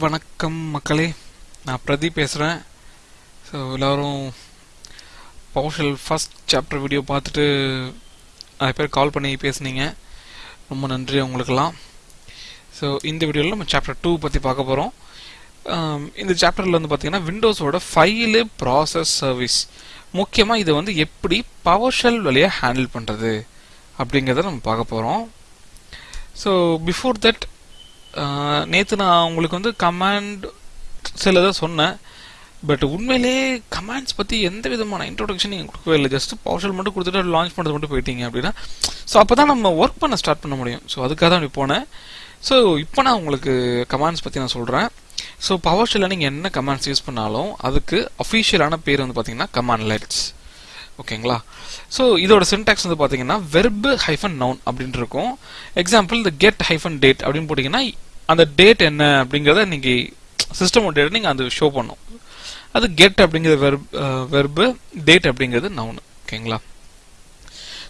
வணக்கம் மக்களே. நான் பிரதீப் பேசுகிறேன் ஸோ எல்லோரும் பவர்ஷல் ஃபஸ்ட் சாப்டர் வீடியோ பார்த்துட்டு நிறைய பேர் கால் பண்ணி பேசுனீங்க. ரொம்ப நன்றி உங்களுக்கெல்லாம். ஸோ இந்த வீடியோவில் நம்ம சாப்டர் டூ பற்றி பார்க்க போகிறோம் இந்த சாப்டரில் வந்து பார்த்திங்கன்னா விண்டோஸோட ஃபைலு ப்ராசஸ் சர்வீஸ் முக்கியமாக இதை வந்து எப்படி பவர்ஷெல் வழியாக ஹேண்டில் பண்ணுறது அப்படிங்கிறத நம்ம பார்க்க போகிறோம் ஸோ பிஃபோர் தட் நேற்று நான் உங்களுக்கு வந்து கமாண்ட் சில தான் சொன்னேன். பட் உண்மையிலே கமாண்ட்ஸ் பற்றி எந்த விதமான இன்ட்ரோடக்ஷன் நீங்கள் கொடுக்கவே இல்லை. ஜஸ்ட் பவர்ஷல் மட்டும் கொடுத்துட்டு லான்ச் பண்ணுறது மட்டும் போயிட்டீங்க அப்படின்னா. ஸோ அப்போ தான் நம்ம ஒர்க் பண்ண ஸ்டார்ட் பண்ண முடியும். ஸோ அதுக்காக தான் இப்படி போனேன். ஸோ இப்போ நான் உங்களுக்கு கமாண்ட்ஸ் பற்றி நான் சொல்கிறேன் ஸோ பவர்ஷெல்லில் நீங்கள் என்ன கமாண்ட்ஸ் யூஸ் பண்ணாலும் அதுக்கு அஃபீஷியலான பேர் வந்து பார்த்தீங்கன்னா கமாண்ட் லைட்ஸ் ஓகேங்களா? ஸோ இதோட சின்டாக்ஸ் வந்து பார்த்தீங்கன்னா வெர்பு ஹைஃபன் நவுன் அப்படின்ட்டு இருக்கும். எக்ஸாம்பிள் இந்த கெட் ஹைஃபன் டேட் அப்படின்னு போட்டிங்கன்னா அந்த டேட் என்ன அப்படிங்கிறத நீங்கள் சிஸ்டம் டேட் நீங்கள் அது ஷோ பண்ணும். அது கெட் அப்படிங்கிறது வெர்ப் வெர்பு டேட் அப்படிங்கிறது நவுன் ஓகேங்களா?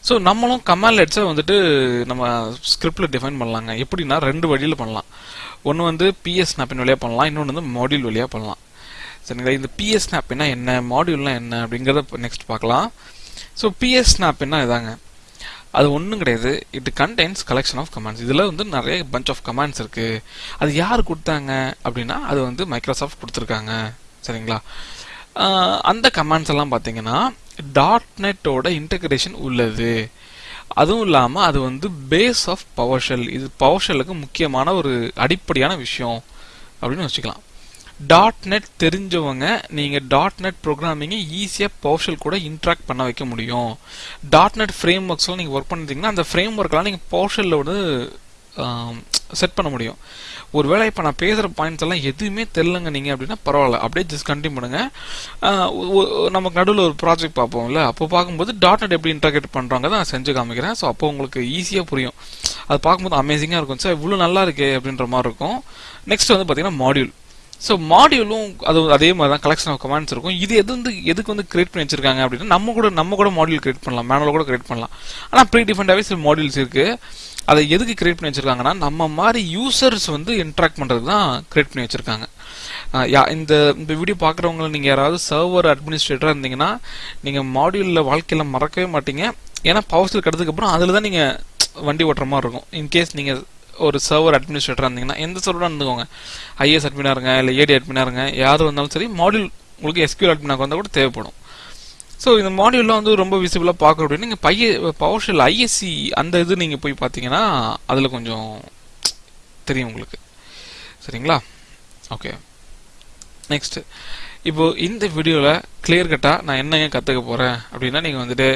ஸோ நம்மளும் கமால் லெட்ஸை வந்துட்டு நம்ம ஸ்கிரிப்டில் டிஃபைன் பண்ணலாங்க. எப்படின்னா ரெண்டு வழியில் பண்ணலாம். ஒன்று வந்து பிஎஸ் நாப்பின் வழியாக பண்ணலாம். இன்னொன்று வந்து மாடியூல் வழியாக பண்ணலாம். சரிங்களா? இந்த பிஎஸ் ஸ்னாப்னா என்ன? மாடியூல்னா என்ன? அப்படிங்கிறத நெக்ஸ்ட் பார்க்கலாம். ஸோ பிஎஸ் ஸ்னாப்னா இதாங்க. அது ஒன்றும் கிடையாது. It contains collection of commands இதில் வந்து நிறைய பஞ்ச் ஆஃப் கமாண்ட்ஸ் இருக்குது அது யார் கொடுத்தாங்க அப்படின்னா அது வந்து மைக்ரோசாஃப்ட் கொடுத்துருக்காங்க. சரிங்களா? அந்த கமாண்ட்ஸ் எல்லாம் பார்த்தீங்கன்னா டாட் நெட்டோட இன்டகிரேஷன் உள்ளது. அதுவும் இல்லாமல் அது வந்து பேஸ் ஆஃப் பவர்ஷெல் இது பவர்ஷெல்லுக்கு முக்கியமான ஒரு அடிப்படையான விஷயம் அப்படின்னு வச்சுக்கலாம். டாட் நெட் தெரிஞ்சவங்க நீங்கள் டாட் நெட் ப்ரோக்ராமிங்கை ஈஸியாக பவர்ஷெல் கூட இன்ட்ராக்ட் பண்ண வைக்க முடியும். டாட் நெட் ஃப்ரேம் ஒர்க்ஸ்லாம் நீங்கள் ஒர்க் பண்ணிருந்தீங்கன்னா அந்த ஃப்ரேம் ஒர்க்கெலாம் நீங்கள் பவர்ஷெல்லில் வந்து செட் பண்ண முடியும். ஒருவேளை இப்போ நான் பேசுகிற பாயிண்ட்ஸ் எல்லாம் எதுவுமே தெரிலங்க நீங்கள் அப்படின்னா பரவாயில்ல. அப்படியே ஜஸ்ட் கண்டினியூ பண்ணுங்கள் நமக்கு நடுவில் ஒரு ப்ராஜெக்ட் பார்ப்போம்ல. அப்போ பார்க்கும்போது டாட் நெட் எப்படி இன்டர்கேட் பண்ணுறாங்க தான் நான் செஞ்சு காமிக்கிறேன். ஸோ அப்போ உங்களுக்கு ஈஸியாக புரியும். அது பார்க்கும்போது அமேசிங்காக இருக்கும். சார் இவ்வளோ நல்லா இருக்கே அப்படின்ற மாதிரி இருக்கும். நெக்ஸ்ட் வந்து பார்த்தீங்கன்னா மாடியூல் ஸோ மாடியூலும் அது அதே மாதிரி தான் கலெக்ஷன் ஆஃப் கமாண்ட்ஸ் இருக்கும். இது எது வந்து எதுக்கு வந்து கிரியேட் பண்ணி வச்சிருக்காங்க அப்படின்னா நம்ம கூட நம்ம கூட மாடியூல் கிரியேட் பண்ணலாம். மேனுவல் கூட கிரியேட் பண்ணலாம். ஆனால் ப்ரீ டிஃபரெண்டாகவே சில மாடியூல்ஸ் இருக்கு. அதை எதுக்கு கிரியேட் பண்ணி வச்சிருக்காங்கன்னா நம்ம மாதிரி யூசர்ஸ் வந்து இன்ட்ராக்ட் பண்ணுறது தான் கிரியேட் பண்ணி வச்சிருக்காங்க. இந்த இந்த வீடியோ பார்க்குறவங்கள நீங்கள் யாராவது சர்வர் அட்மினிஸ்ட்ரேட்டராக இருந்தீங்கன்னா நீங்கள் மாடியூலில் வாழ்க்கையில் மறக்கவே மாட்டீங்க. ஏன்னா பவர்ஸில் கட்டதுக்கப்புறம் அதில் தான் நீங்கள் வண்டி ஓட்டுற மாதிரி இருக்கும். இன்கேஸ் நீங்கள் ஒரு சர்வர் அட்மினிஸ்ட்ரேட்டராக இருந்தீங்கன்னா எந்த சர்வராக இருந்துக்கோங்க. ஐஎஸ் அட்மினாக இருங்க இல்லை ஏடி அட்மினாக இருங்க யார் வந்தாலும் சரி மாடியூல் உங்களுக்கு எஸ்கியூல் அட்மினாக வந்தால் கூட தேவைப்படும். ஸோ இந்த மாடியூல்லாம் வந்து ரொம்ப விசிபிளாக பார்க்க அப்படின்னு நீங்கள் பைய பவர் ஷெல் ஐஎஸ்சி அந்த இது நீங்கள் போய் பார்த்தீங்கன்னா அதில் கொஞ்சம் தெரியும் உங்களுக்கு. சரிங்களா? ஓகே நெக்ஸ்ட் இப்போ இந்த வீடியோவில் கிளியர் கட்டாக நான் என்னங்க கற்றுக்க போகிறேன் அப்படின்னா நீங்கள் வந்துட்டு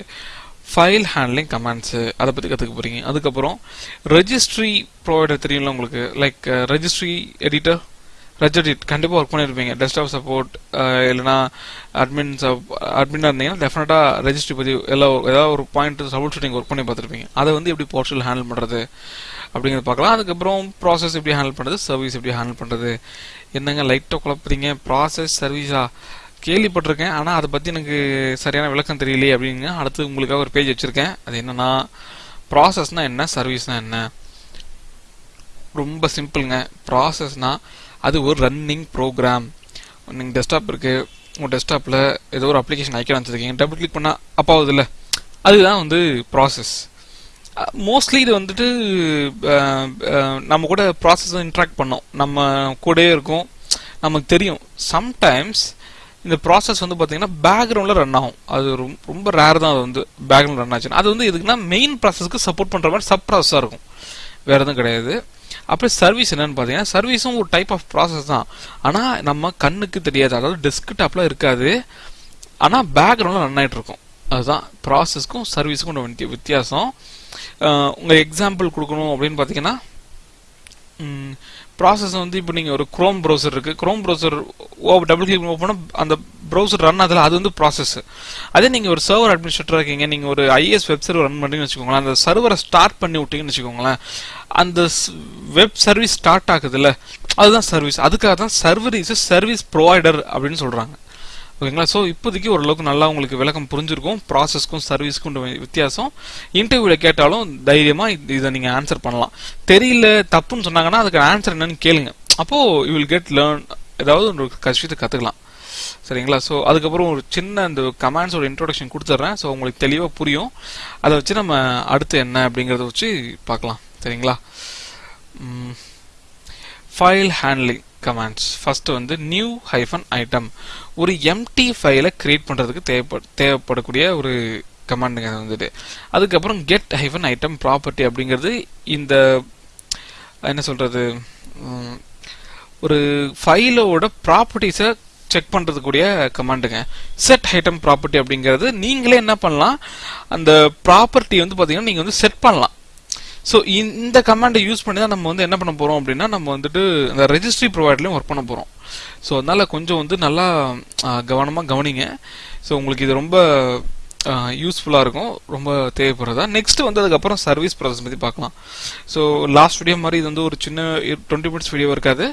ஃபைல் ஹேண்ட்லிங் கமாண்ட்ஸு அதை பற்றி கற்றுக்க போகிறீங்க அதுக்கப்புறம் ரெஜிஸ்ட்ரி ப்ரொவைடர் தெரியும்ல உங்களுக்கு? லைக் ரெஜிஸ்ட்ரி எடிட்டர் ரெஜெடிட் கண்டிப்பாக ஒர்க் பண்ணியிருப்பீங்க டெஸ்க்டாப் சப்போர்ட் இல்லைனா அட்மின் சப் அட்மினாக இருந்தீங்கன்னா டெஃபினட்டாக ரெஜிஸ்ட்ரி பற்றி எல்லாம் ஏதாவது ஒரு பாயிண்ட் சப்போர்ட் ஷூட்டிங் ஒர்க் பண்ணி பார்த்துருப்பீங்க. அதை வந்து எப்படி போர்ட்டல் ஹேண்டில் பண்ணுறது அப்படிங்கிறது பார்க்கலாம். அதுக்கப்புறம் ப்ராசஸ் எப்படி ஹேண்டில் பண்ணுறது சர்வீஸ் எப்படி ஹேண்டில் பண்ணுறது என்னங்க லைட்டாக குழப்புறீங்க? ப்ராசஸ் சர்வீஸாக கேள்விப்பட்டிருக்கேன் ஆனால் அதை பற்றி எனக்கு சரியான விளக்கம் தெரியலையே அப்படிங்க. அடுத்து உங்களுக்காக ஒரு பேஜ் வச்சுருக்கேன். அது என்னென்னா ப்ராசஸ்னால் என்ன சர்வீஸ்னால் என்ன? ரொம்ப சிம்பிளுங்க ப்ராசஸ்னால் அது ஒரு ரன்னிங் ப்ரோக்ராம் நீங்கள் டெஸ்க்டாப் இருக்குது உங்கள் டெஸ்க்டாப்பில் ஏதோ ஒரு அப்ளிகேஷன் ஐக்கன் வச்சுருக்கீங்க. டபுள் கிளிக் பண்ணால் அப்பாவது இல்லை அதுதான் வந்து ப்ராசஸ் மோஸ்ட்லி இது வந்துட்டு நம்ம கூட ப்ராசஸ் இன்ட்ராக்ட் பண்ணோம். நம்ம கூடயே இருக்கும். நமக்கு தெரியும். சம்டைம்ஸ் இந்த ப்ராசஸ் வந்து பார்த்தீங்கன்னா பேக்ரவுண்டில் ரன் ஆகும். அது ரொம்ப ரேர் தான் அது வந்து பேக்ரவுண்ட் ரன் ஆச்சுன்னா. அது வந்து எதுக்குன்னா மெயின் ப்ராசஸ்க்கு சப்போர்ட் பண்ணுற மாதிரி சப் ப்ராசஸாக இருக்கும். வேறு எதுவும் கிடையாது. அப்புறம் சர்வீஸ் என்னன்னு பார்த்தீங்கன்னா சர்வீஸும் ஒரு டைப் ஆஃப் ப்ராசஸ் தான். ஆனால் நம்ம கண்ணுக்கு தெரியாது. அதாவது டெஸ்க்டாப்பில் இருக்காது. ஆனால் பேக்ரவுண்டில் ரன் ஆகிட்டு இருக்கும். அதுதான் ப்ராசஸ்க்கும் சர்வீஸுக்கும் வித்தியாசம். உங்கள் எக்ஸாம்பிள் கொடுக்கணும் அப்படின்னு பார்த்தீங்கன்னா ப்ராசஸ் வந்து இப்போ நீங்கள் ஒரு க்ரோம் ப்ரௌசர் இருக்குது க்ரோம் ப்ரௌசர் ஓ டபுள் கிளிக் ஓப்பனும் அந்த ப்ரௌசர் ரன் ஆகுதுல அது வந்து ப்ராசஸ் அதே நீங்கள் ஒரு சர்வர் அட்மினிஸ்ட்ரேட்டர் இருக்கீங்க. நீங்கள் ஒரு ஐஎஸ் வெப் சர்வர் ரன் பண்ணுறீங்கன்னு வச்சுக்கோங்களேன். அந்த சர்வரை ஸ்டார்ட் பண்ணி விட்டீங்கன்னு வச்சுக்கோங்களேன். அந்த வெப் சர்வீஸ் ஸ்டார்ட் ஆகுதுல்ல. அதுதான் சர்வீஸ் அதுக்காக தான் சர்வர் இஸ் சர்வீஸ் ப்ரொவைடர் அப்படின்னு சொல்கிறாங்க ஓகேங்களா? ஸோ இப்போதைக்கு ஓரளவுக்கு நல்லா உங்களுக்கு விளக்கம் புரிஞ்சிருக்கும். ப்ராசஸ்க்கும் சர்வீஸ்க்கும் வித்தியாசம். இன்டர்வியூவில் கேட்டாலும் தைரியமாக இதை நீங்கள் ஆன்சர் பண்ணலாம். தெரியல தப்புன்னு சொன்னாங்கன்னா அதுக்கு ஆன்சர் என்னன்னு கேளுங்க. அப்போது யூ வில் கெட் லேர்ன் ஏதாவது ஒரு கஷ்டத்தை கற்றுக்கலாம் சரிங்களா? ஸோ அதுக்கப்புறம் ஒரு சின்ன அந்த கமாண்ட்ஸோட இன்ட்ரோடக்ஷன் கொடுத்துட்றேன். ஸோ உங்களுக்கு தெளிவாக புரியும். அதை வச்சு நம்ம அடுத்து என்ன அப்படிங்கிறத வச்சு பார்க்கலாம். சரிங்களா? ஃபைல் ஹேண்ட்லிங் கமாண்ட்ஸ் ஃபஸ்ட்டு வந்து நியூ ஹைஃபன் ஐட்டம் ஒரு எம்டி ஃபைலை கிரியேட் பண்ணுறதுக்கு தேவைப்பட தேவைப்படக்கூடிய ஒரு கமாண்டுங்க அது வந்துட்டு அதுக்கப்புறம் கெட் ஹைஃபன் ஐட்டம் ப்ராப்பர்ட்டி அப்படிங்கிறது இந்த என்ன சொல்கிறது ஒரு ஃபைலோட ப்ராப்பர்ட்டிஸை செக் பண்ணுறதுக்கூடிய கமாண்டுங்க செட் ஐட்டம் ப்ராப்பர்ட்டி அப்படிங்கிறது நீங்களே என்ன பண்ணலாம் அந்த ப்ராப்பர்ட்டி வந்து பார்த்தீங்கன்னா நீங்கள் வந்து செட் பண்ணலாம். ஸோ இந்த கமாண்டை யூஸ் பண்ணி தான் நம்ம வந்து என்ன பண்ண போகிறோம் அப்படின்னா நம்ம வந்துட்டு இந்த ரெஜிஸ்ட்ரி ப்ரொவைடர்லையும் ஒர்க் பண்ண போகிறோம் ஸோ அதனால கொஞ்சம் வந்து நல்லா கவனமாக கவனிங்க. ஸோ உங்களுக்கு இது ரொம்ப யூஸ்ஃபுல்லாக இருக்கும். ரொம்ப தேவைப்படுறதா? நெக்ஸ்ட் வந்து அதுக்கப்புறம் சர்வீஸ் ப்ராசஸ் பற்றி பார்க்கலாம். ஸோ லாஸ்ட் வீடியோ மாதிரி இது வந்து ஒரு சின்ன டுவெண்ட்டி மினிட்ஸ் வீடியோ இருக்காது.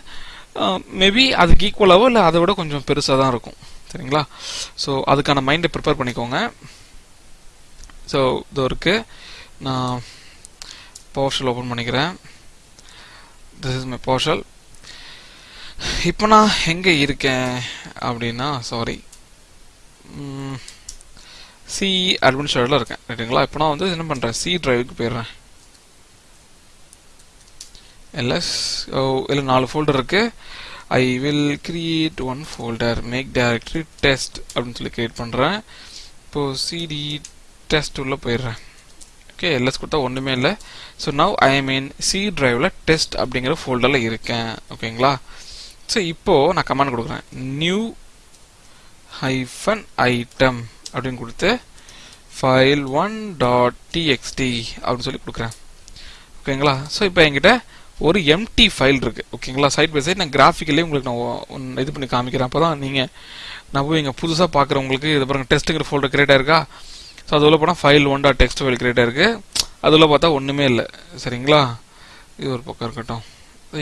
மேபி அதுக்கு ஈக்குவலாகவோ இல்லை அதை விட கொஞ்சம் பெருசாக தான் இருக்கும். சரிங்களா? ஸோ அதுக்கான மைண்டை ப்ரிப்பேர் பண்ணிக்கோங்க. ஸோ இது இருக்குது நான் பவர்ஷல் ஓப்பன் பண்ணிக்கிறேன். திஸ் இஸ் மை பவர்ஷல் இப்போ நான் எங்கே இருக்கேன் அப்படின்னா சாரி சி அட்மினிஸ்ட்ரேட்டில் இருக்கேன். ரைட்டுங்களா இப்போ நான் வந்து என்ன பண்ணுறேன் சி டிரைவுக்கு போயிடுறேன். எல்எஸ் ஓ இல்லை நாலு ஃபோல்டர் இருக்குது I will create one folder make directory test அப்படின்னு சொல்லி கிரியேட் பண்ணுறேன் இப்போது சிடி டெஸ்ட் உள்ளே போயிடுறேன். ஓகே எல்எஸ் கொடுத்தா ஒன்றுமே இல்லை. So now I mean C ட்ரைவில் test அப்படிங்கிற ஃபோல்டரில் இருக்கேன். ஓகேங்களா ஸோ இப்போது நான் கமெண்ட் கொடுக்குறேன். நியூ ஹைஃபன் ஐட்டம் அப்படின்னு கொடுத்து ஃபைல் ஒன் டாட் டிஎக்ஸ்டி அப்படின்னு சொல்லி கொடுக்குறேன். ஓகேங்களா ஸோ இப்போ என்கிட்ட ஒரு எம்டி ஃபைல் இருக்குது ஓகேங்களா சைட் பை சைட் நான் கிராஃபிக்கலே உங்களுக்கு நான் இது பண்ணி காமிக்கிறேன். அப்போ தான் நீங்கள் நான் போய் இங்கே புதுசாக பார்க்குறவங்களுக்கு இது பாருங்கள் டெஸ்ட்டுங்கிற ஃபோல்டர் கிரியேட் ஆயிருக்கா? ஸோ அதில் போனால் file one dot text file create ஆயிருக்கு அதில் பார்த்தா ஒன்றுமே இல்லை. சரிங்களா? இது ஒரு பக்கம் இருக்கட்டும்.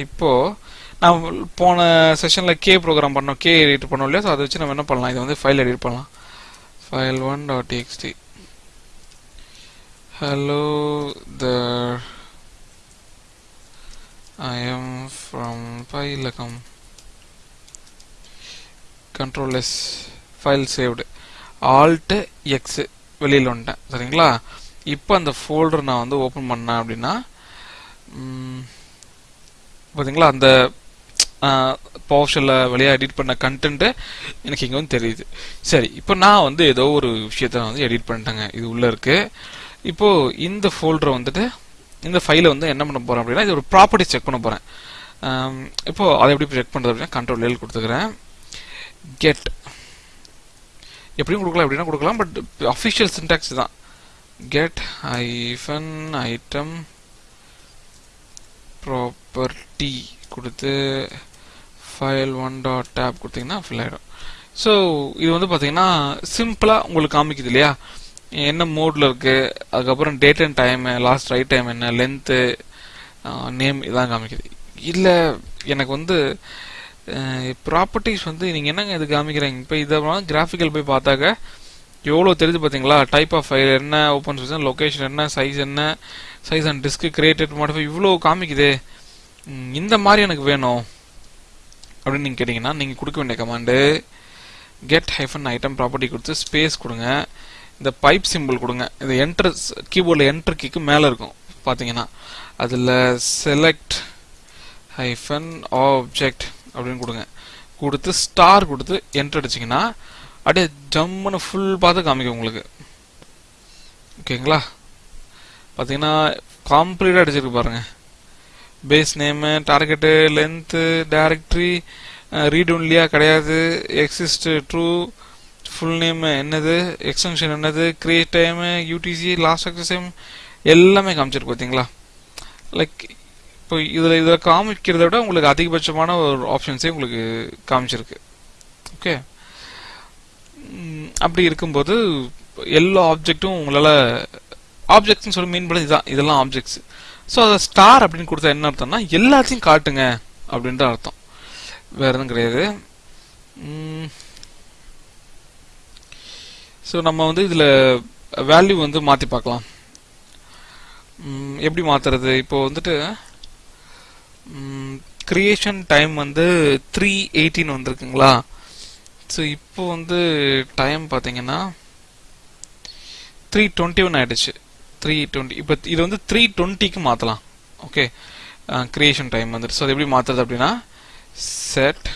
இப்போது நான் போன செஷனில் கே ப்ரோக்ராம் பண்ணோம். கே எடிட் பண்ணோம் இல்லையா? ஸோ அதை வச்சு நம்ம என்ன பண்ணலாம்? இதை வந்து ஃபைல் எடிட் பண்ணலாம். File one dot TXT hello the I am from file come control S file saved alt X வெளியில் வந்துட்டேன் சரிங்களா? இப்போ அந்த ஃபோல்டர் நான் வந்து ஓப்பன் பண்ணேன் அப்படின்னா பார்த்தீங்களா அந்த பவர்ஷலில் வழியாக எடிட் பண்ண கண்டென்ட்டு எனக்கு இங்கே வந்து தெரியுது. சரி இப்போ நான் வந்து ஏதோ ஒரு விஷயத்த வந்து எடிட் பண்ணிட்டேங்க. இது உள்ளே இருக்குது இப்போது இந்த ஃபோல்டரை வந்துட்டு இந்த ஃபைலை வந்து என்ன பண்ண போகிறேன் அப்படின்னா இது ஒரு ப்ராப்பர்ட்டி செக் பண்ண போகிறேன் இப்போ அதை எப்படி செக் பண்ணுறது அப்படின்னா கண்ட்ரோல் எல் கொடுத்துக்கிறேன். கெட் எப்படியும் கொடுக்கலாம் எப்படின்னா கொடுக்கலாம் பட் அஃபிஷியல் சின்டாக்ஸ் தான். கெட் ஐஃபன் ஐட்டம் ப்ராப்பர்ட்டி கொடுத்து ஃபைல் ஒன் டாட் டேப் கொடுத்தீங்கன்னா ஃபில் ஆகிடும் ஸோ இது வந்து பார்த்தீங்கன்னா சிம்பிளாக உங்களுக்கு காமிக்குது இல்லையா? என்ன மோட்ல இருக்குது அதுக்கப்புறம் date and time last write time என்ன லென்த்து நேம் இதான் காமிக்குது. இல்லை எனக்கு வந்து ப்ராப்பர்ட்டிஸ் வந்து நீங்கள் என்னங்க இது காமிக்கிறீங்க? இப்போ இதை கிராஃபிக்கல் போய் பார்த்தாக்க எவ்வளோ தெரிஞ்சு பார்த்தீங்களா டைப் ஆஃப் ஃபைல் என்ன ஓப்பன் சோர்ஸ் லொக்கேஷன் என்ன சைஸ் என்ன size and disk created modify இவ்வளோ காமிக்குது. இந்த மாதிரி எனக்கு வேணும். அப்படின்னு நீங்கள் கேட்டிங்கன்னா நீங்கள் கொடுக்க வேண்டிய command get hyphen item property கொடுத்து ஸ்பேஸ் கொடுங்க. இந்த பைப் சிம்பிள் கொடுங்க. இந்த என்டர் கீபோர்டில் என்டர் கீக்கு மேலே இருக்கும் பார்த்தீங்கன்னா அதில் செலக்ட் ஹைஃபன் ஆப்ஜெக்ட் அப்படின்னு கொடுங்க. கொடுத்து ஸ்டார் கொடுத்து என்ட்ரு அடிச்சிங்கன்னா அப்படியே ஜம்முன்னு ஃபுல் பார்த்து காமிக்கும் உங்களுக்கு. ஓகேங்களா பார்த்தீங்கன்னா காம்ப்ளீட்டாக அடிச்சிருக்கு பாருங்கள் base name target length directory read ஒன்லியா கிடையாது. எக்ஸிஸ்ட் ட்ரூ ஃபுல் நேம் என்னது எக்ஸ்டென்ஷன் என்னது create time UTC last access time எல்லாமே காமிச்சிருக்கு பார்த்தீங்களா லைக் இப்போ இதில் இதில் காமிக்கிறத விட உங்களுக்கு அதிகபட்சமான ஒரு ஆப்ஷன்ஸே உங்களுக்கு காமிச்சிருக்கு. ஓகே அப்படி இருக்கும்போது எல்லா ஆப்ஜெக்ட்டும் உங்களால் ஆப்ஜெக்ட்ஸ்னு சொல்லி மீன் பண்ணி இதுதான் இதெல்லாம் ஆப்ஜெக்ட்ஸ் ஸோ அதை ஸ்டார் அப்படின்னு கொடுத்தா என்ன அர்த்தம்னா எல்லாத்தையும் காட்டுங்க அப்படின்ற அர்த்தம். வேற எதுவும் கிடையாது. ஸோ நம்ம வந்து இதில் வேல்யூ வந்து மாற்றி பார்க்கலாம். எப்படி மாற்றுறது இப்போ வந்துட்டு கிரியேஷன் டைம் வந்து த்ரீ எயிட்டின் வந்திருக்குங்களா? ஸோ இப்போ வந்து டைம் பார்த்தீங்கன்னா த்ரீ டுவெண்ட்டி ஒன் ஆயிடுச்சு. த்ரீ டுவெண்ட்டி இப்போ இது வந்து த்ரீ டுவெண்ட்டிக்கு மாற்றலாம் ஓகே கிரியேஷன் டைம் வந்துட்டு. ஸோ அது எப்படி மாற்றுறது அப்படின்னா set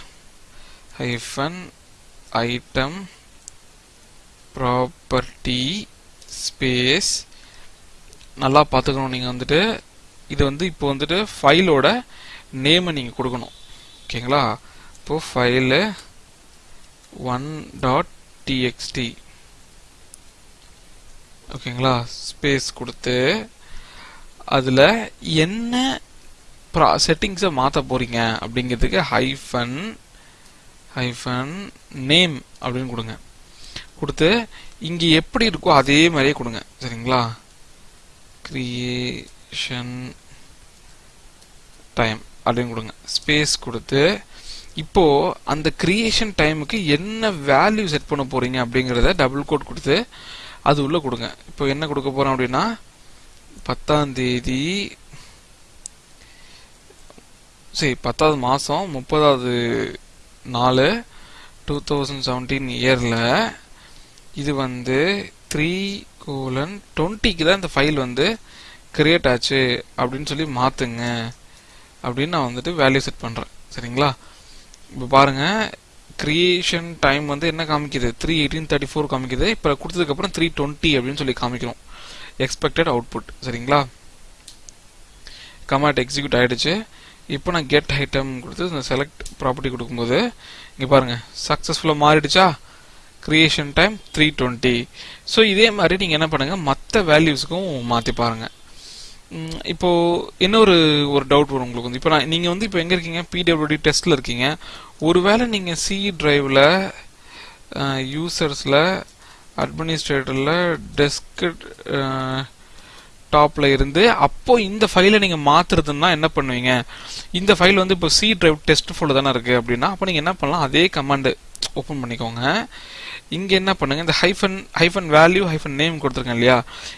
hyphen item property space நல்லா பார்த்துக்கணும் நீங்கள் வந்துட்டு இது வந்து இப்போ வந்துட்டு ஃபைலோட நேமை நீங்கள் கொடுக்கணும். ஓகேங்களா இப்போ ஃபைலு ஒன் டாட் டிஎக்ஸ்டி ஓகேங்களா ஸ்பேஸ் கொடுத்து அதில் என்ன ப்ரா செட்டிங்ஸை மாற்ற போகிறீங்க அப்படிங்கிறதுக்கு ஹைஃபன் ஹைஃபன் நேம் அப்படின்னு கொடுங்க. கொடுத்து இங்கே எப்படி இருக்கோ அதே மாதிரியே கொடுங்க. சரிங்களா? கிரியேஷன் டைம் அப்படின்னு கொடுங்க. ஸ்பேஸ் கொடுத்து இப்போ அந்த கிரியேஷன் டைமுக்கு என்ன வேல்யூ செட் பண்ண போறீங்க அப்படிங்கிறத டபுள் கோட் கொடுத்து அது உள்ள கொடுங்க. இப்போ என்ன கொடுக்க போறோம் அப்படின்னா பத்தாம் தேதி சரி பத்தாவது மாதம் முப்பதாவது நாலு டூ தௌசண்ட் செவன்டீன் இயரில் இது வந்து த்ரீ கோலன் டுவெண்ட்டிக்கு தான் இந்த ஃபைல் வந்து கிரியேட் ஆச்சு அப்படின்னு சொல்லி மாற்றுங்க அப்படின்னு நான் வந்துட்டு வேல்யூ செட் பண்ணுறேன் சரிங்களா? இப்போ பாருங்கள் கிரியேஷன் டைம் வந்து என்ன காமிக்குது? த்ரீ எயிட்டீன் தேர்ட்டி ஃபோர் காமிக்குது. இப்போ கொடுத்ததுக்கப்புறம் த்ரீ டுவெண்ட்டி அப்படின்னு சொல்லி காமிக்கணும் எக்ஸ்பெக்டட் அவுட்புட் சரிங்களா? கமாட் எக்ஸிக்யூட் ஆகிடுச்சு இப்போ நான் கெட் ஐட்டம் கொடுத்து இந்த செலக்ட் ப்ராப்பர்ட்டி கொடுக்கும்போது இங்கே பாருங்கள் சக்ஸஸ்ஃபுல்லாக மாறிடுச்சா? Creation time three twenty so இதே மாதிரி நீங்கள் என்ன பண்ணுங்கள் மற்ற வேல்யூஸ்க்கும் மாற்றி பாருங்கள் இப்போ இன்னொரு ஒரு டவுட் வரும் உங்களுக்கு வந்து. இப்போ நான் நீங்கள் வந்து இப்போ எங்கே இருக்கீங்க? பிடபிள்யூடி டெஸ்ட்டில் இருக்கீங்க. ஒருவேளை நீங்கள் சி டிரைவில் யூசர்ஸில் அட்மினிஸ்ட்ரேட்டரில் டெஸ்க் டாப்பில் இருந்து அப்போ இந்த ஃபைலை நீங்கள் மாத்துறதுன்னா என்ன பண்ணுவீங்க? இந்த ஃபைல் வந்து இப்போ சி டிரைவ் டெஸ்ட் ஃபோல்டர் தானே இருக்குது அப்படின்னா அப்போ நீங்கள் என்ன பண்ணலாம்? அதே கமாண்டு ஓப்பன் பண்ணிக்கோங்க. இங்க என்ன பண்ணுங்க இந்த hyphen hyphen value hyphen name கொடுத்துருக்கேன் இல்லையா?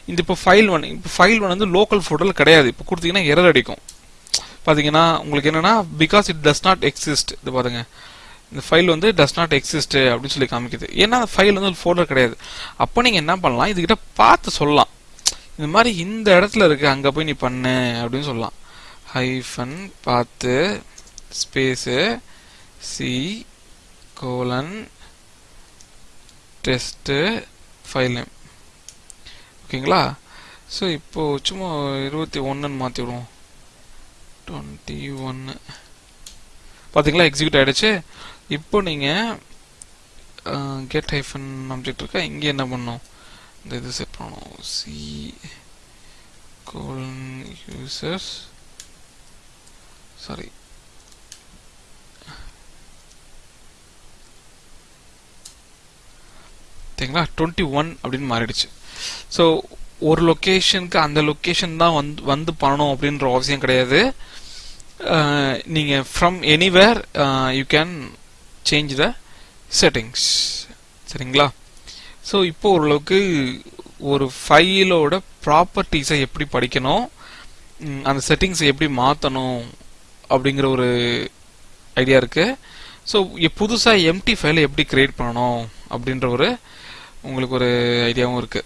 இந்த இப்போ ஃபைல் ஒன் இப்போ ஃபைல் ஒன் வந்து லோக்கல் ஃபோல்டரில் கிடையாது. இப்போ கொடுத்தீங்கன்னா எரர் அடிக்கும். பாத்தீங்கன்னா உங்களுக்கு என்னன்னா because it does not exist இது பாருங்க. இந்த ஃபைல் வந்து டஸ் நாட் எக்ஸிஸ்ட் அப்படின்னு சொல்லி காமிக்குது. ஏன்னா அந்த ஃபைல் வந்து ஃபோல்டர் கிடையாது. அப்போ நீங்கள் என்ன பண்ணலாம்? இதுகிட்ட பார்த்து சொல்லலாம். இந்த மாதிரி இந்த இடத்துல இருக்கு அங்கே போய் நீ பண்ணு அப்படின்னு சொல்லலாம். Hyphen path space C colon test file name ஓகேங்களா ஸோ இப்போ சும்மா இருபத்தி ஒன்றுன்னு மாற்றி விடுவோம் டுவெண்ட்டி ஒன்று பார்த்தீங்களா எக்ஸிக்யூட் ஆகிடுச்சு இப்போ நீங்கள் கெட் ஹைஃபன் அப்ஜெக்ட் இருக்கா இங்கே என்ன பண்ணணும் இந்த இது செட் பண்ணணும். சி கோலன் யூசர்ஸ் சாரி ஓகேங்களா டுவெண்ட்டி ஒன் அப்படின்னு மாறிடுச்சு. ஸோ ஒரு லொக்கேஷனுக்கு அந்த லொக்கேஷன் தான் வந்து வந்து பண்ணணும் அப்படின்ற அவசியம் கிடையாது. நீங்கள் from anywhere you can change the settings சரிங்களா? ஸோ இப்போ ஓரளவுக்கு ஒரு ஃபைலோட ப்ராப்பர்ட்டிஸை எப்படி படிக்கணும்? அந்த செட்டிங்ஸை எப்படி மாற்றணும் அப்படிங்கிற ஒரு ஐடியா இருக்குது ஸோ புதுசாக எம்டி ஃபைலை எப்படி கிரியேட் பண்ணணும்? அப்படின்ற ஒரு உங்களுக்கு ஒரு ஐடியாவும் இருக்கு.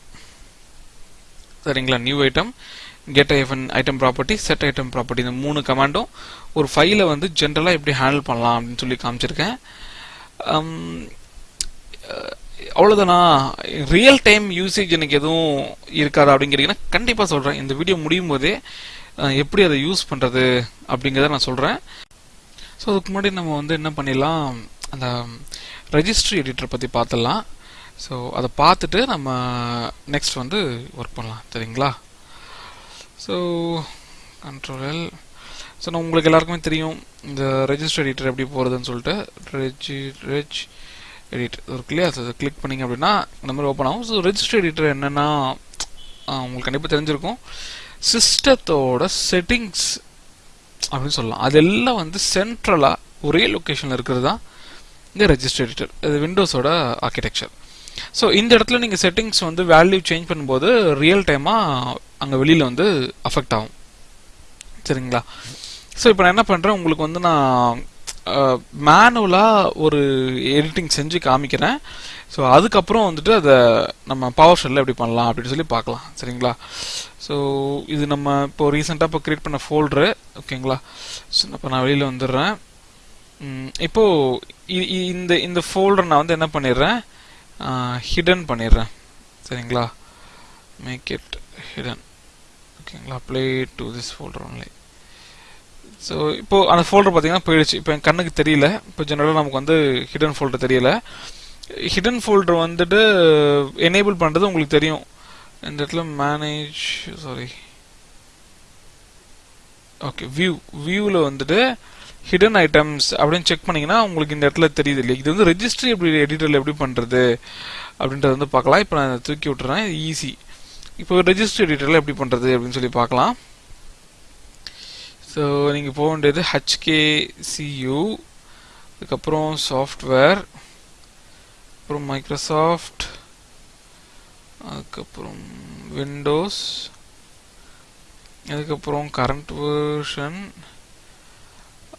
சரிங்களா? New item get hyphen item property set item property இந்த மூணு கமாண்டும் ஒரு ஃபைலை வந்து ஜென்ரலாக எப்படி ஹேண்டில் பண்ணலாம் அப்படின்னு சொல்லி காமிச்சிருக்கேன். அவ்வளோதானா ரியல் டைம் யூசேஜ் எனக்கு எதுவும் இருக்காதா அப்படிங்கிறீங்கன்னா கண்டிப்பாக சொல்கிறேன் இந்த வீடியோ முடியும் போதே எப்படி அதை யூஸ் பண்ணுறது அப்படிங்கிறத நான் சொல்கிறேன் ஸோ அதுக்கு முன்னாடி நம்ம வந்து என்ன பண்ணிடலாம்? அந்த ரெஜிஸ்ட்ரி எடிட்டர் பற்றி பார்த்துடலாம். ஸோ அதை பார்த்துட்டு நம்ம நெக்ஸ்ட் வந்து ஒர்க் பண்ணலாம். சரிங்களா? ஸோ கண்ட்ரோல் ஸோ நான் உங்களுக்கு எல்லாருக்குமே தெரியும் இந்த ரெஜிஸ்டர் எடிட்டர் எப்படி போகிறதுன்னு சொல்லிட்டு ரெஜி ரெஜ் எடிட் இருக்கு இல்லையா? அதை கிளிக் பண்ணிங்க அப்படின்னா இந்த மாதிரி ஓப்பன் ஆகும். ஸோ ரெஜிஸ்டர் எடிட்டர் என்னென்னா உங்களுக்கு கண்டிப்பாக தெரிஞ்சிருக்கும். சிஸ்டத்தோட செட்டிங்ஸ் அப்படின்னு சொல்லலாம். அதெல்லாம் வந்து சென்ட்ரலாக ஒரே லொக்கேஷனில் இருக்கிறது தான் இந்த ரெஜிஸ்டர் எடிட்டர் இது விண்டோஸோட ஆர்கிடெக்சர் ஸோ இந்த இடத்துல நீங்கள் செட்டிங்ஸ் வந்து வேல்யூ சேஞ்ச் பண்ணும்போது ரியல் டைமாக அங்கே வெளியில் வந்து அஃபெக்ட் ஆகும். சரிங்களா? ஸோ இப்போ நான் என்ன பண்ணுறேன் உங்களுக்கு வந்து நான் மேனுவலாக ஒரு எடிட்டிங் செஞ்சு காமிக்கிறேன். ஸோ அதுக்கப்புறம் வந்துட்டு அதை நம்ம பவர் ஷெல்லில் எப்படி பண்ணலாம் அப்படின்னு சொல்லி பார்க்கலாம். சரிங்களா? ஸோ இது நம்ம இப்போ ரீசெண்டாக இப்போ கிரியேட் பண்ண ஃபோல்டரு ஓகேங்களா ஸோ இப்போ நான் வெளியில் வந்துடுறேன். இப்போ இந்த இந்த ஃபோல்டர் நான் வந்து என்ன பண்ணிடுறேன்? ஹிடன் பண்ணிடுறேன். சரிங்களா? மேக் இட் ஹிடன் ஓகேங்களா? Apply to this folder only so இப்போ அந்த ஃபோல்டர் பார்த்தீங்கன்னா போயிடுச்சு. இப்போ என் கண்ணுக்கு தெரியல. இப்போ ஜெனரலாக நமக்கு வந்து ஹிடன் ஃபோல்டர் தெரியல. ஹிடன் ஃபோல்டர் வந்துட்டு எனேபிள் பண்ணுறது உங்களுக்கு தெரியும். இந்த இடத்துல மேனேஜ் சாரி ஓகே வியூ வியூவில் வந்துட்டு ஹிடன் ஐட்டம்ஸ் அப்படின்னு செக் பண்ணிங்கன்னா உங்களுக்கு இந்த இடத்துல தெரியுது இல்லையா? இது வந்து ரெஜிஸ்ட்ரி எப்படி எடிட்டரில் எப்படி பண்ணுறது அப்படின்றத வந்து பார்க்கலாம். இப்போ நான் தூக்கி விட்டுறேன். ஈஸி இப்போ ரெஜிஸ்ட்ரி எடிட்டரில் எப்படி பண்ணுறது அப்படின்னு சொல்லி பார்க்கலாம். ஸோ நீங்கள் போக வேண்டியது ஹச்கேசியூ அதுக்கப்புறம் சாஃப்ட்வேர் அப்புறம் மைக்ரோசாஃப்ட் அதுக்கப்புறம் விண்டோஸ் அதுக்கப்புறம் கரண்ட் வேர்ஷன்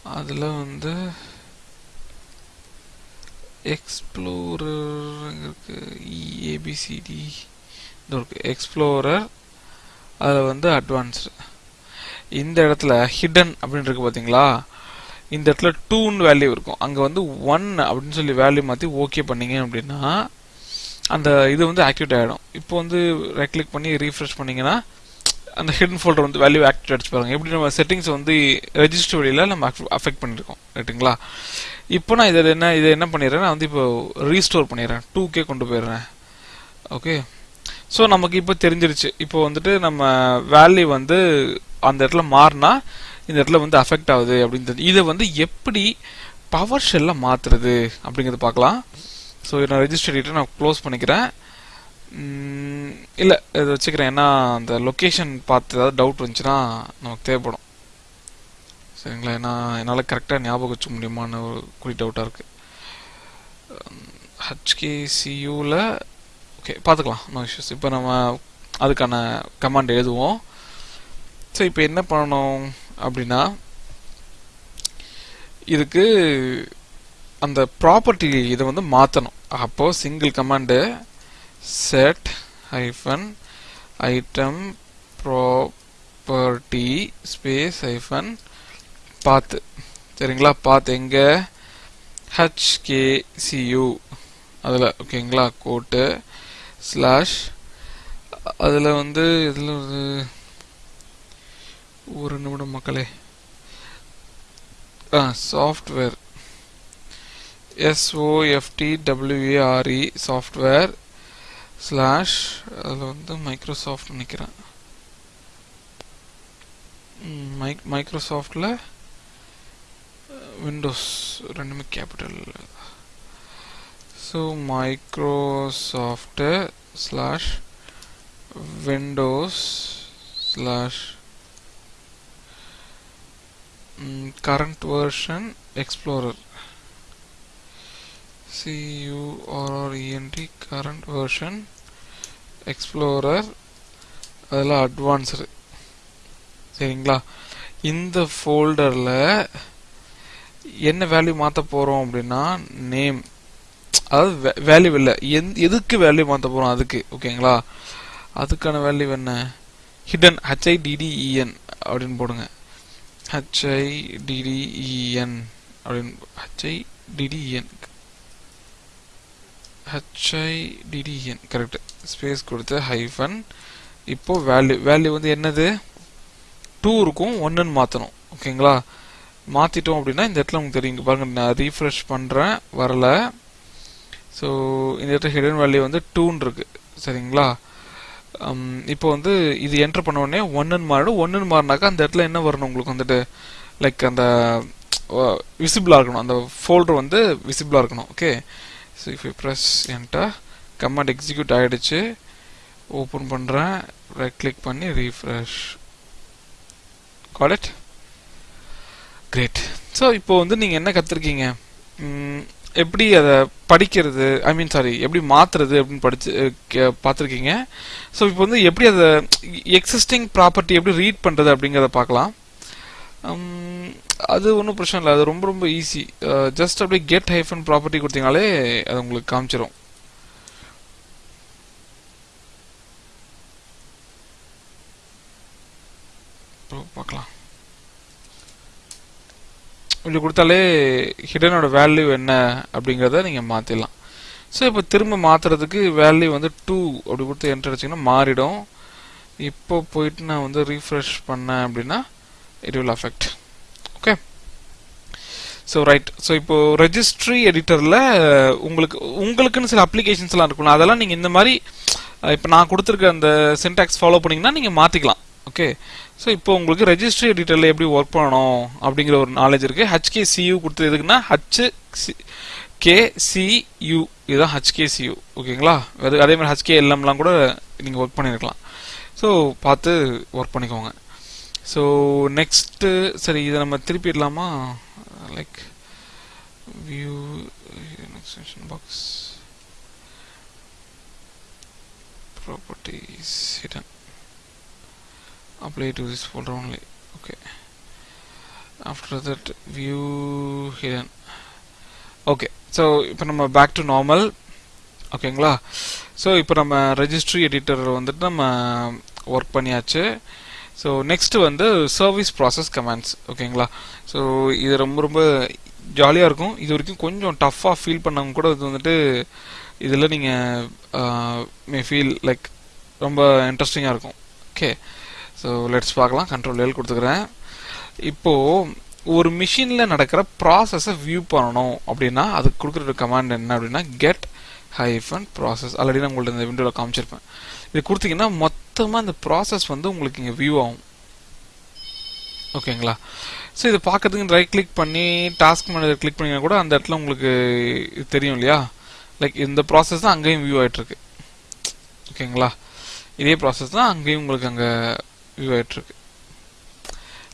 அதில் வந்து எக்ஸ்ப்ளோரர் e, இருக்கு இஏபிசிடி இது இருக்கு. எக்ஸ்ப்ளோரர் அதில் வந்து அட்வான்ஸ்டு இந்த இடத்துல ஹிடன் அப்படின்னு இருக்கு பார்த்தீங்களா இந்த இடத்துல டூன்னு வேல்யூ இருக்கும். அங்கே வந்து ஒன் அப்படின்னு சொல்லி வேல்யூ மாற்றி ஓகே பண்ணீங்க அப்படின்னா அந்த இது வந்து ஆக்டிவேட் ஆகிடும் இப்போ வந்து ரைட் கிளிக் பண்ணி ரீஃப்ரெஷ் பண்ணீங்கன்னா அந்த ஹிடன் ஃபோல்டர் வந்து வேல்யூ ஆக்டிவேட் அடிச்சு பாருங்க. எப்படி நம்ம செட்டிங்ஸ் வந்து ரெஜிஸ்டர் வழியில் நம்ம அஃபெக்ட் பண்ணியிருக்கோம் ரைட்டுங்களா இப்போ நான் இதில் என்ன இதை என்ன பண்ணிடுறேன் நான் வந்து இப்போ ரீஸ்டோர் பண்ணிடுறேன். டூ கே கொண்டு போயிடுறேன். ஓகே ஸோ நமக்கு இப்போ தெரிஞ்சிருச்சு. இப்போ வந்துட்டு நம்ம வேல்யூ வந்து அந்த இடத்துல மாறினா இந்த இடத்துல வந்து அஃபெக்ட் ஆகுது அப்படின்னு இதை வந்து எப்படி பவர் ஷெல்ல மாற்றுறது அப்படிங்கிறத பார்க்கலாம். ஸோ நான் ரெஜிஸ்டர் நான் க்ளோஸ் பண்ணிக்கிறேன். இல்லை இதை வச்சுக்கிறேன். ஏன்னா அந்த லொக்கேஷன் பார்த்து ஏதாவது டவுட் வந்துச்சுன்னா நமக்கு தேவைப்படும். சரிங்களா? ஏன்னா என்னால் கரெக்டாக ஞாபகம் வச்சுக்க முடியுமான்னு ஒரு குறி டவுட்டாக இருக்குது ஹச்கேசியூவில் ஓகே பார்த்துக்கலாம். நோ இஷ்யூஸ் இப்போ நம்ம அதுக்கான கமாண்ட் எழுதுவோம். ஸோ இப்போ என்ன பண்ணணும் அப்படின்னா இதுக்கு அந்த ப்ராப்பர்ட்டி இதை வந்து மாற்றணும் அப்போது single command set hyphen item property space hyphen path சரிங்களா? பாத்து எங்க? ஹச்கேசியூ அதில் ஓகேங்களா? கோட்டு ஸ்லாஷ் அதில் வந்து இதில் ஒரு ஒரு நிமிடம் மக்களே. ஆ software S O F T W A R E software slash அதில் வந்து மைக்ரோசாஃப்ட் நினைக்கிறேன் மைக் மைக்ரோசாஃப்டில் விண்டோஸ் ரெண்டுமே capital so Microsoft slash Windows slash current version explorer c u r r e n t current version explorer அதெல்லாம் advanced சரிங்களா? இந்த ஃபோல்டரில் என்ன value மாற்ற போகிறோம் அப்படின்னா நேம் அதாவது வேல்யூ இல்லை. எந் எதுக்கு வேல்யூ மாற்ற போகிறோம் அதுக்கு? ஓகேங்களா? அதுக்கான வேல்யூ என்ன? ஹிடன் ஹச்ஐடிடிஇஎன் அப்படின்னு போடுங்க. H I D D E N அப்படின்னு H I D D N H I D D N correct space கொடுத்து ஹைஃபன் இப்போ வேல்யூ வேல்யூ வந்து என்னது? டூ இருக்கும் ஒன்றுன்னு மாற்றணும் ஓகேங்களா மாற்றிட்டோம் அப்படின்னா இந்த இடத்துல உங்களுக்கு தெரியும். பாருங்க நான் ரீஃப்ரெஷ் பண்ணுறேன் வரல. ஸோ இந்த இடத்துல ஹிடன் வேல்யூ வந்து டூன்னு இருக்கு. சரிங்களா? Um, இப்போ வந்து இது என்டர் பண்ண உடனே ஒன்றுன்னு மாறிடும். ஒன்றுன்னு மாறினாக்கா அந்த இடத்துல என்ன வரணும் உங்களுக்கு வந்துட்டு? லைக் அந்த விசிபிளாக இருக்கணும். அந்த ஃபோல்டர் வந்து விசிபிளாக இருக்கணும். Okay so if you press enter command execute ஆகிடுச்சு ஓப்பன் பண்ணுறேன் ரைட் கிளிக் பண்ணி refresh call it great so இப்போ வந்து நீங்கள் என்ன கற்றுருக்கீங்க எப்படி அதை படிக்கிறது? ஐ மீன் சாரி எப்படி மாற்றுறது அப்படின்னு படிச்சு பார்த்துருக்கீங்க ஸோ இப்போ வந்து எப்படி அதை எக்ஸிஸ்டிங் ப்ராப்பர்ட்டி எப்படி ரீட் பண்ணுறது அப்படிங்கிறத பார்க்கலாம் அது ஒன்றும் பிரச்சனை இல்லை. அது ரொம்ப ரொம்ப ஈஸி ஜஸ்ட் அப்படியே கெட் ஹைஃபன் ப்ராப்பர்ட்டி கொடுத்தீங்கனாலே அது உங்களுக்கு காமிச்சிடும் பார்க்கலாம். இப்படி கொடுத்தாலே ஹிடனோட வேல்யூ என்ன அப்படிங்கிறத நீங்கள் மாற்றிடலாம் ஸோ இப்போ திரும்ப மாற்றுறதுக்கு வேல்யூ வந்து டூ அப்படி கொடுத்து என்டர் அடிச்சிங்கன்னா மாறிடும். இப்போ போயிட்டு நான் வந்து ரீஃப்ரெஷ் பண்ணேன் அப்படின்னா it will affect okay so right so இப்போ ரெஜிஸ்ட்ரி எடிட்டரில் உங்களுக்கு உங்களுக்குன்னு சில அப்ளிகேஷன்ஸ்லாம் இருக்கணும் அதெல்லாம் நீங்கள் இந்த மாதிரி இப்போ நான் கொடுத்துருக்க அந்த சின்டாக்ஸ் ஃபாலோ பண்ணீங்கன்னா நீங்கள் மாற்றிக்கலாம் ஓகே ஸோ இப்போ உங்களுக்கு ரெஜிஸ்ட்ரி டீட்டெயில் எப்படி ஒர்க் பண்ணணும் அப்படிங்கிற ஒரு நாலேஜ் இருக்குது ஹச்கே சியூ கொடுத்தது எதுக்குன்னா ஹச் கே சியூ இதுதான் ஹச்கே சியூ ஓகேங்களா அது அதே மாதிரி ஹச்கே எல்எம்லாம் கூட நீங்கள் ஒர்க் பண்ணியிருக்கலாம் ஸோ பார்த்து ஒர்க் பண்ணிக்கோங்க. ஸோ நெக்ஸ்ட்டு சரி இதை நம்ம திருப்பிடலாமா like view extension box properties hidden apply to this folder only. Okay. After that view hidden. Okay. So இப்போ நம்ம பேக் டு நார்மல் ஓகேங்களா ஸோ இப்போ நம்ம ரெஜிஸ்ட்ரி எடிட்டர் வந்துட்டு நம்ம ஒர்க் பண்ணியாச்சு. ஸோ நெக்ஸ்ட் வந்து சர்வீஸ் ப்ராசஸ் கமெண்ட்ஸ் ஓகேங்களா ஸோ இது ரொம்ப ரொம்ப ஜாலியாக இருக்கும். இது வரைக்கும் கொஞ்சம் டஃப்பாக ஃபீல் பண்ணவங்க கூட இது வந்துட்டு இதில் நீங்கள் மே ஃபீல் லைக் ரொம்ப இன்ட்ரெஸ்டிங்காக இருக்கும். ஓகே ஸோ லெட்ஸ் பார்க்கலாம். கண்ட்ரோல் எல் கொடுத்துக்கிறேன். இப்போது ஒரு மிஷினில் நடக்கிற ப்ராசஸை வியூ பண்ணணும். அப்படின்னா அதுக்கு கொடுக்குற கமாண்ட் என்ன அப்படின்னா கெட் ஹைஃபன் ப்ராசஸ் ஆல்ரெடி நான் உங்கள்ட்ட இந்த விண்டோவில் காமிச்சிருப்பேன். இது கொடுத்தீங்கன்னா மொத்தமாக இந்த ப்ராசஸ் வந்து உங்களுக்கு இங்கே வியூ ஆகும். ஓகேங்களா? ஸோ இதை பார்க்கறதுக்கு ரைட் கிளிக் பண்ணி டாஸ்க் மேனேஜர் கிளிக் பண்ணிங்கன்னா கூட அந்த இடத்துல உங்களுக்கு தெரியும் இல்லையா? லைக் இந்த ப்ராசஸ் தான் அங்கேயும் வியூ ஆகிட்டுருக்கு ஓகேங்களா? இதே ப்ராசஸ் தான் அங்கேயும் உங்களுக்கு அங்கே வியூ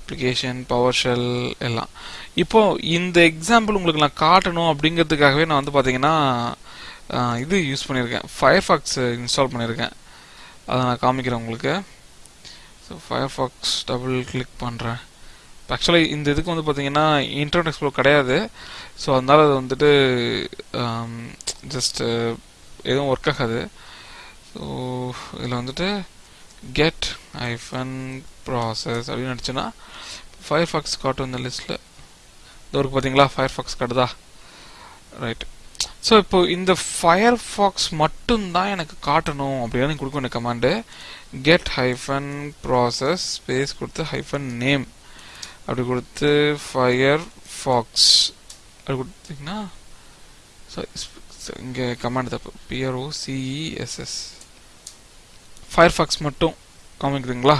அப்ளிகேஷன் பவர் ஷெல் எல்லாம். இப்போ இந்த எக்ஸாம்பிள் உங்களுக்கு நான் காட்டணும் அப்படிங்கிறதுக்காகவே நான் வந்து பார்த்தீங்கன்னா இது யூஸ் பண்ணியிருக்கேன். ஃபயர் ஃபாக்ஸ் இன்ஸ்டால் பண்ணியிருக்கேன். அதை நான் காமிக்கிறேன் உங்களுக்கு. So Firefox double click பண்ணுறேன் ஆக்சுவலாக இந்த இதுக்கு வந்து பார்த்தீங்கன்னா இன்டர்நெட் எக்ஸ்ப்ளோர் கிடையாது. ஸோ அதனால் அது வந்துட்டு ஜஸ்ட்டு எதுவும் ஒர்க் ஆகாது. ஸோ இதில் வந்துட்டு கெட் ஐஃபன் ப்ராசஸ் அப்படின்னு நினச்சின்னா ஃபயர் ஃபாக்ஸ் காட்டும் இந்த லிஸ்ட்டில் இது ஒரு பார்த்தீங்களா ஃபயர்ஃபாக்ஸ் காட்டுதா ரைட் ஸோ இப்போ இந்த ஃபயர்ஃபாக்ஸ் மட்டும்தான் எனக்கு காட்டணும் அப்படின்னு எனக்கு கொடுக்க வேண்டிய command get hyphen process space கொடுத்து ஹைஃபன் நேம் அப்படி கொடுத்து ஃபயர் ஃபாக்ஸ் அப்படி கொடுத்தீங்கன்னா இங்கே கமாண்ட் தப்பு. பிஆர்ஓ சிஇஎஸ்எஸ் ஃபயர்ஃபாக்ஸ் மட்டும் காமிக்குதுங்களா?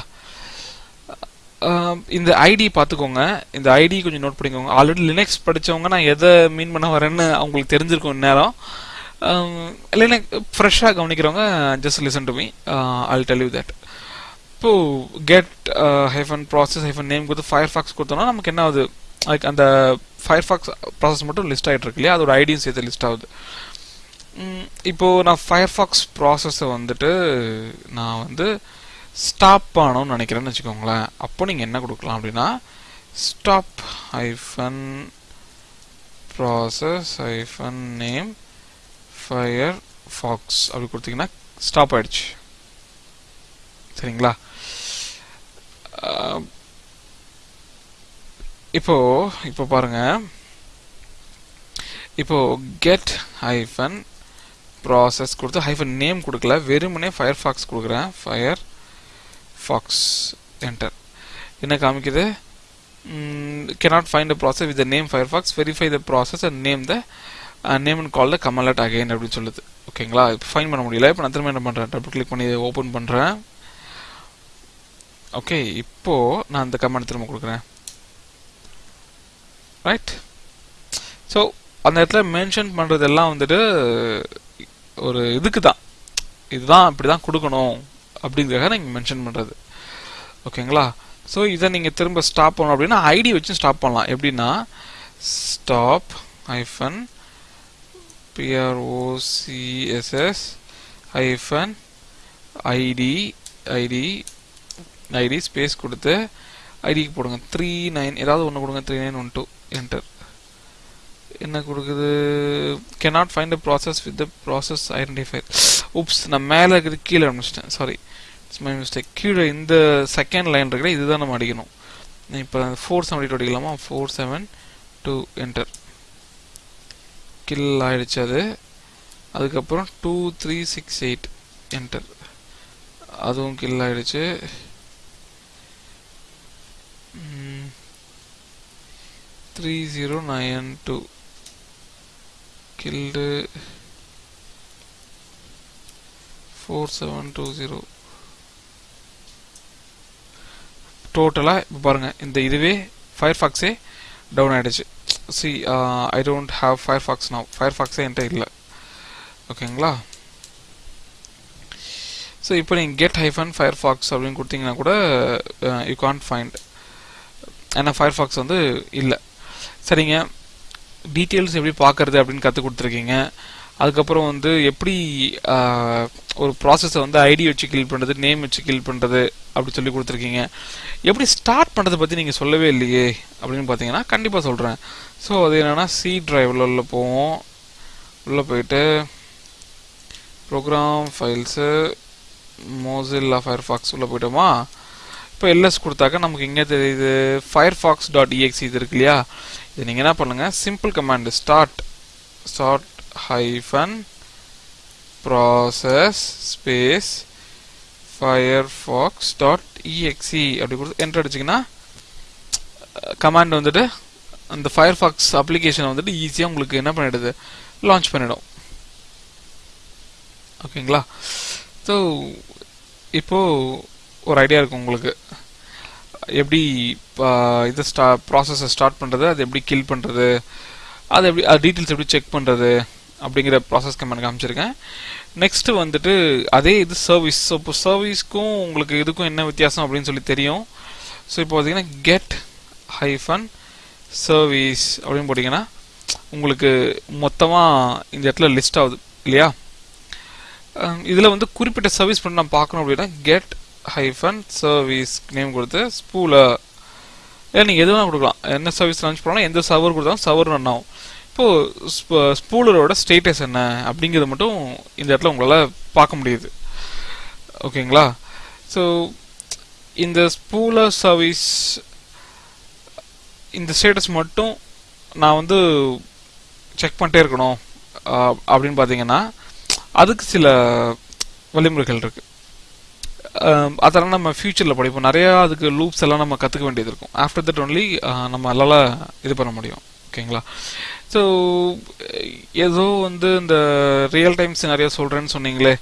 இந்த ஐடி பார்த்துக்கோங்க. இந்த ஐடி கொஞ்சம் நோட் பண்ணிக்கோங்க. ஆல்ரெடி லினக்ஸ் படிச்சவங்க நான் எதை மீன் பண்ண வரேன்னு அவங்களுக்கு தெரிஞ்சிருக்கும் இந்நேரம். லினக் ஃப்ரெஷ்ஷாக கவனிக்கிறவங்க just listen to me I'll tell you that இப்போ get hyphen process hyphen name கொடுத்து ஃபயர் ஃபாக்ஸ் கொடுத்தோம்னா நமக்கு என்ன ஆகுது? லைக் அந்த ஃபயர் ஃபாக்ஸ் ப்ராசஸ் மட்டும் லிஸ்ட் ஆகிட்டு இருக்கு இல்லையா? அதோட ஐடியும் சேர்த்து லிஸ்ட் ஆகுது. இப்போது இப்போ நான் ஃபயர் ஃபாக்ஸ் ப்ராசஸை வந்துட்டு நான் வந்து ஸ்டாப் பண்ணணும்னு நினைக்கிறேன்னு வச்சுக்கோங்களேன். அப்போ நீங்கள் என்ன கொடுக்கலாம் அப்படின்னா stop hyphen process hyphen name Firefox அப்படி கொடுத்தீங்கன்னா ஸ்டாப் ஆயிடுச்சு. சரிங்களா? இப்போ இப்போ பாருங்க. இப்போ கெட் ஹைஃபன் ப்ராசஸ் கொடுத்து ஹைஃபன் நேம் கொடுக்கல. வெறுமனே ஃபயர் ஃபாக்ஸ் கொடுக்குறேன். ஃபயர் ஃபாக்ஸ் என்டர் என்ன காமிக்குது? cannot find a process with the name firefox. Verify the process and name the uh, name and call the command again அப்படின்னு சொல்லுது. ஓகேங்களா இப்போ ஃபைன் பண்ண முடியல. இப்போ நான் திரும்ப என்ன பண்ணுறேன் டபுள் கிளிக் பண்ணி ஓப்பன் பண்ணுறேன் ஓகே இப்போ நான் அந்த கமெண்ட் திரும்ப கொடுக்குறேன். ரைட் ஸோ அந்த இடத்துல மென்ஷன் பண்ணுறதெல்லாம் வந்துட்டு ஒரு இதுக்கு தான். இதுதான் இப்படி தான் கொடுக்கணும் அப்படிங்கிறத நீங்கள் மென்ஷன் பண்ணுறது ஓகேங்களா? ஸோ இதை நீங்கள் திரும்ப ஸ்டாப் பண்ணணும் அப்படின்னா ஐடி வச்சு ஸ்டாப் பண்ணலாம். எப்படின்னா ஸ்டாப் ஐஃபன் பிஆர்ஓசிஎஸ்எஸ் ஐஃபன் ஐடி ஐடி ஐடி ஸ்பேஸ் கொடுத்து ஐடிக்கு போடுங்க. த்ரீ நைன் ஏதாவது ஒன்று கொடுங்க. Three nine one two enter என்ன கொடுக்குது? Cannot find a process with the process identify oops நான் மேலே இருக்கிறது கீழே ஆரம்பிச்சிட்டேன் சாரி இட்ஸ் மை மிஸ்டேக் கீழே இந்த செகண்ட் லைன் இருக்கிற இதுதான் நம்ம அடிக்கணும். இப்போ ஃபோர் செவன்டி டூ அடிக்கலாமா? Four seven two enter kill ஆயிடுச்சு அது. அதுக்கப்புறம் two three six eight enter அதுவும் கில் ஆயிடுச்சு. Three zero nine two killed four seven two zero டோட்டலாக இப்போ பாருங்கள் இந்த இதுவே ஃபயர் ஃபாக்ஸே டவுன் ஆகிடுச்சு சி ஐ டோன்ட் ஹாவ் நான் ஃபயர் ஃபாக்ஸே என்கிட்ட இல்லை. ஓகேங்களா ஸோ இப்போ நீங்கள் கெட் ஹைஃபன் ஃபயர்ஃபாக்ஸ் அப்படின்னு கொடுத்தீங்கன்னா கூட யூ கான்ட் ஃபைண்ட் ஏன்னா ஃபயர் ஃபாக்ஸ் வந்து இல்லை. சரிங்க. டீட்டெயில்ஸ் எப்படி பார்க்கறது அப்படின்னு கற்றுக் கொடுத்துருக்கீங்க. அதுக்கப்புறம் வந்து எப்படி ஒரு ப்ராசஸை வந்து ஐடி வச்சு கில் பண்ணுறது நேம் வச்சு கில் பண்ணுறது அப்படி சொல்லி கொடுத்துருக்கீங்க. எப்படி ஸ்டார்ட் பண்ணுறதை பற்றி நீங்கள் சொல்லவே இல்லையே அப்படின்னு பார்த்தீங்கன்னா கண்டிப்பாக சொல்கிறேன் ஸோ அது என்னென்னா சி ட்ரைவில் உள்ள போவோம். உள்ளே போயிட்டு ப்ரோக்ராம் ஃபைல்ஸு மோசில்லா ஃபயர்ஃபாக்ஸ் உள்ளே போயிட்டோமா? இப்போ எல்எஸ் கொடுத்தாக்க நமக்கு இங்கே தெரியுது ஃபயர்ஃபாக்ஸ் டாட் இஎக்ஸி இது இருக்கு இல்லையா? இது நீங்கள் என்ன பண்ணுங்கள் simple command start start hyphen process space Firefox dot exe அப்படி கொடுத்து என்ட்ரு அடிச்சிங்கன்னா கமாண்ட் வந்துட்டு அந்த ஃபயர்ஃபாக்ஸ் அப்ளிகேஷனை வந்துட்டு ஈஸியாக உங்களுக்கு என்ன பண்ணிடுது? லான்ச் பண்ணிடும். ஓகேங்களா ஸோ இப்போது ஒரு ஐடியா இருக்கும் உங்களுக்கு. எப்படி இது ஸ்டா ப்ராசஸை ஸ்டார்ட் பண்ணுறது அது எப்படி கில் பண்ணுறது அது எப்படி அது டீட்டெயில்ஸ் எப்படி செக் பண்ணுறது அப்படிங்கிற ப்ராசஸ் கமெண்ட் காமிச்சிருக்கேன். நெக்ஸ்ட்டு வந்துட்டு அதே இது சர்வீஸ் ஸோ இப்போ சர்வீஸ்க்கும் உங்களுக்கு இதுக்கும் என்ன வித்தியாசம் அப்படின்னு சொல்லி தெரியும். ஸோ இப்போ பார்த்தீங்கன்னா கெட் ஹைஃபன் சர்வீஸ் அப்படின்னு போட்டிங்கன்னா உங்களுக்கு மொத்தமாக இந்த இடத்துல லிஸ்ட் ஆகுது இல்லையா? இதில் வந்து குறிப்பிட்ட சர்வீஸ் பண்ணி நான் பார்க்கணும் அப்படின்னா கெட் ஹைஃபன் சர்வீஸ் நேம் கொடுத்து ஸ்பூலர் இல்லை நீங்கள் எது வேணால் கொடுக்கலாம். என்ன சர்வீஸ் லான்ச் பண்ணாலும் எந்த சர்வர் கொடுத்தாலும் சர்வர் ரன் ஆகும். இப்போது ஸ்பூலரோட ஸ்டேட்டஸ் என்ன அப்படிங்கிறது மட்டும் இந்த இடத்துல உங்களால் பார்க்க முடியுது. ஓகேங்களா? ஸோ இந்த ஸ்பூலர் சர்வீஸ் இந்த ஸ்டேட்டஸ் மட்டும் நான் வந்து செக் பண்ணிட்டே இருக்கணும் அப்படின்னு பார்த்தீங்கன்னா அதுக்கு சில வழிமுறைகள் இருக்குது அதெல்லாம் நம்ம ஃபியூச்சரில் படிப்போம். நிறையா அதுக்கு லூப்ஸ் எல்லாம் நம்ம கற்றுக்க வேண்டியது இருக்கும். ஆஃப்டர் தட் ஒன்லி நம்ம இது பண்ண முடியும். ஓகேங்களா ஸோ ஏதோ வந்து இந்த ரியல் டைம்ஸ் நிறைய சொல்கிறேன்னு சொன்னீங்களே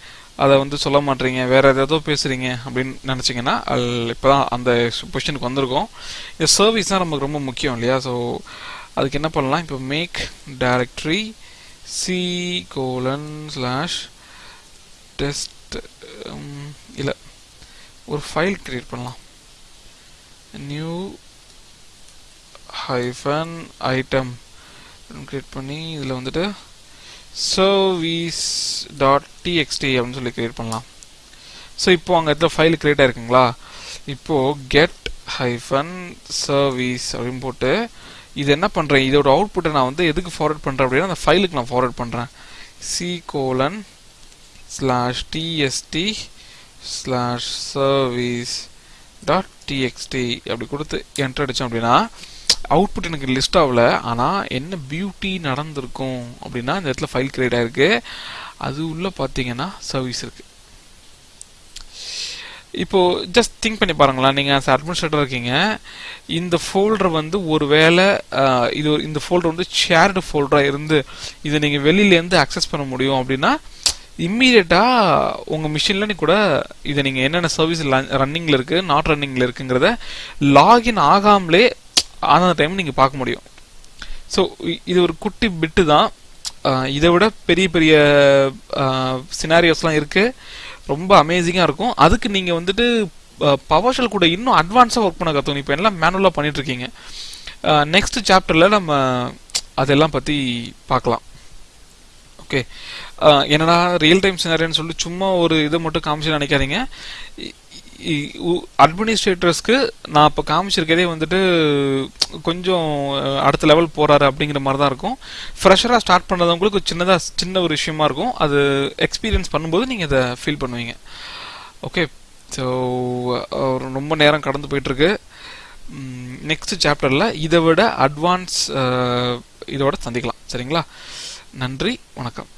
அதை வந்து சொல்ல மாட்டீங்க. வேறு ஏதோ பேசுகிறீங்க அப்படின்னு நினச்சிங்கன்னா இப்போ தான் அந்த பொசிஷனுக்கு வந்திருக்கோம். இந்த சர்வீஸ் தான் நமக்கு ரொம்ப முக்கியம் இல்லையா? ஸோ அதுக்கு என்ன பண்ணலாம்? இப்போ make directory C colon slash test இல்லை ஒரு ஃபைல் கிரியேட் பண்ணலாம். நியூ ஹைஃபன் ஐட்டம் கிரியேட் பண்ணி இதில் வந்துட்டு சர்வீஸ் டாட் டிஎக்ஸ்டி அப்படின்னு சொல்லி கிரியேட் பண்ணலாம். ஸோ இப்போ அங்கே இடத்துல ஃபைல் கிரியேட் ஆயிருக்குங்களா? இப்போது கெட் ஹைஃபன் சர்வீஸ் அப்படின்னு போட்டு இது என்ன பண்ணுறேன் இதோட அவுட்புட்டை நான் வந்து எதுக்கு ஃபார்வர்ட் பண்ணுறேன் அப்படின்னா அந்த ஃபைலுக்கு நான் ஃபார்வர்ட் பண்ணுறேன் C colon slash test slash service dot txt அப்படி கொடுத்து என்டர் அடித்தோம் அப்படின்னா அவுட்புட் எனக்கு லிஸ்ட் ஆகல. ஆனால் என்ன பியூட்டி நடந்திருக்கும் அப்படின்னா இந்த இடத்துல ஃபைல் கிரியேட் ஆகிருக்கு அது உள்ள பார்த்தீங்கன்னா சர்வீஸ் இருக்கு. இப்போ ஜஸ்ட் திங்க் பண்ணி பாருங்களேன். நீங்கள் ஆஸ் அட்மினிஸ்ட்ரேட்டர் இருக்கீங்க. இந்த ஃபோல்டர் வந்து ஒரு வேளை இது இந்த ஃபோல்டர் வந்து ஷேர்டு ஃபோல்டராக இருந்து இதை நீங்கள் வெளியிலேருந்து அக்சஸ் பண்ண முடியும் அப்படின்னா இம்மீடியட்டாக உங்கள் மிஷினில் கூட இதை நீங்கள் என்னென்ன சர்வீஸ் ரன்னிங்கில் இருக்குது நாட் ரன்னிங்கில் இருக்குங்கிறத லாகின் ஆகாமலே ஆன டைம் நீங்கள் பார்க்க முடியும். ஸோ இது ஒரு குட்டி பிட்டு தான். இதை விட பெரிய பெரிய சினாரியோஸ்லாம் இருக்குது ரொம்ப அமேசிங்காக இருக்கும். அதுக்கு நீங்கள் வந்துட்டு பவர்ஷல் கூட இன்னும் அட்வான்ஸாக ஒர்க் பண்ண கற்றுக்கணும் இப்போ எல்லாம் மேனுவலாக பண்ணிட்டு இருக்கீங்க. நெக்ஸ்ட் சாப்டரில் நம்ம அதெல்லாம் பற்றி பார்க்கலாம். ஓகே என்னடா ரியல் டைம் சினாரியோன்னு சொல்லிட்டு சும்மா ஒரு இதை மட்டும் காமிச்சு நினைக்காதீங்க. அட்மினிஸ்ட்ரேட்டர்ஸ்க்கு நான் இப்போ காமிச்சிருக்கதே வந்துட்டு கொஞ்சம் அடுத்த லெவல் போகிறாரு அப்படிங்கிற மாதிரி தான் இருக்கும். ஃப்ரெஷராக ஸ்டார்ட் பண்ணுறவங்களுக்கு சின்னதாக சின்ன ஒரு விஷயமா இருக்கும். அது எக்ஸ்பீரியன்ஸ் பண்ணும்போது நீங்கள் இதை ஃபீல் பண்ணுவீங்க. ஓகே ஸோ ரொம்ப நேரம் கடந்து போயிட்டுருக்கு. நெக்ஸ்ட் சாப்டரில் இதை விட அட்வான்ஸ் இதோட சந்திக்கலாம். சரிங்களா? நன்றி வணக்கம்.